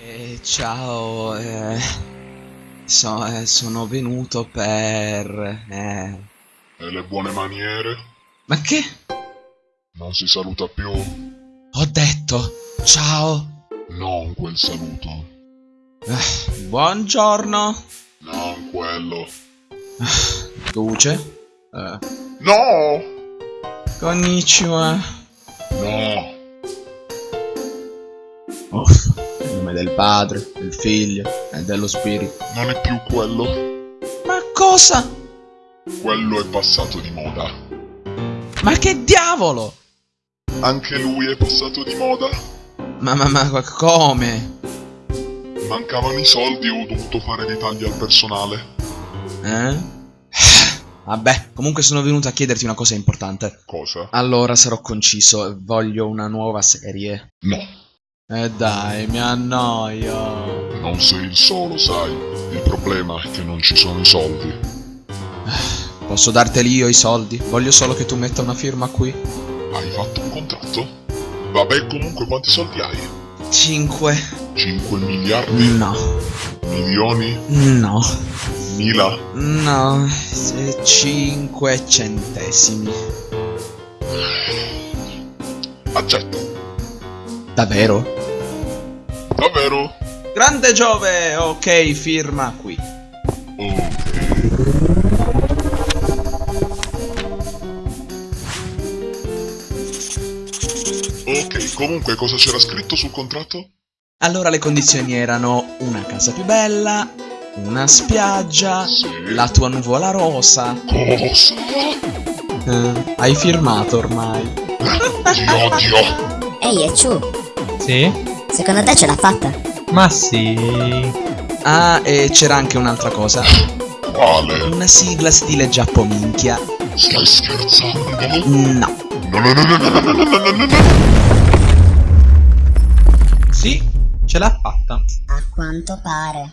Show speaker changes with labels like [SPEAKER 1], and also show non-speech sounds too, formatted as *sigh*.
[SPEAKER 1] Eh, ciao, eh, so- eh, sono venuto per... eh,
[SPEAKER 2] E le buone maniere?
[SPEAKER 1] Ma che?
[SPEAKER 2] Non si saluta più?
[SPEAKER 1] Ho detto, ciao,
[SPEAKER 2] Non quel saluto.
[SPEAKER 1] Eh, buongiorno,
[SPEAKER 2] Non quello.
[SPEAKER 1] Duce, eh,
[SPEAKER 2] No!
[SPEAKER 1] konnichiwa,
[SPEAKER 2] No!
[SPEAKER 1] Uff, nome del padre, del figlio e dello spirito.
[SPEAKER 2] Non è più quello.
[SPEAKER 1] Ma cosa?
[SPEAKER 2] Quello è passato di moda.
[SPEAKER 1] Ma che diavolo?
[SPEAKER 2] Anche lui è passato di moda.
[SPEAKER 1] Ma, ma, ma come?
[SPEAKER 2] Mancavano i soldi e ho dovuto fare dei tagli al personale.
[SPEAKER 1] Eh? *sighs* Vabbè, comunque sono venuto a chiederti una cosa importante.
[SPEAKER 2] Cosa?
[SPEAKER 1] Allora sarò conciso, voglio una nuova serie.
[SPEAKER 2] No.
[SPEAKER 1] Eh dai, mi annoio.
[SPEAKER 2] Non sei il solo, sai. Il problema è che non ci sono i soldi.
[SPEAKER 1] Posso darteli io i soldi? Voglio solo che tu metta una firma qui.
[SPEAKER 2] Hai fatto un contratto? Vabbè, comunque quanti soldi hai?
[SPEAKER 1] 5.
[SPEAKER 2] 5 miliardi?
[SPEAKER 1] No.
[SPEAKER 2] Milioni?
[SPEAKER 1] No.
[SPEAKER 2] Mila?
[SPEAKER 1] No. 5 centesimi.
[SPEAKER 2] Accetto.
[SPEAKER 1] Davvero?
[SPEAKER 2] Davvero?
[SPEAKER 1] Grande Giove! Ok, firma qui.
[SPEAKER 2] Ok. Ok, comunque cosa c'era scritto sul contratto?
[SPEAKER 1] Allora le condizioni erano una casa più bella, una spiaggia,
[SPEAKER 2] Sì.
[SPEAKER 1] la tua nuvola rosa.
[SPEAKER 2] Cosa?
[SPEAKER 1] Eh, hai firmato ormai. *laughs*
[SPEAKER 2] Dio, Dio.
[SPEAKER 3] Ehi, Echu,
[SPEAKER 4] Sì?
[SPEAKER 3] Secondo te ce l'ha fatta?
[SPEAKER 4] Ma sì.
[SPEAKER 1] Ah, e c'era anche un'altra cosa.
[SPEAKER 2] Quale?
[SPEAKER 1] Una sigla stile giappominchia.
[SPEAKER 2] Stai scherzando?
[SPEAKER 1] No.
[SPEAKER 2] No, no, no, no, no, no, no, no, no, no, no.
[SPEAKER 4] Sì, ce l'ha fatta.
[SPEAKER 3] A quanto pare.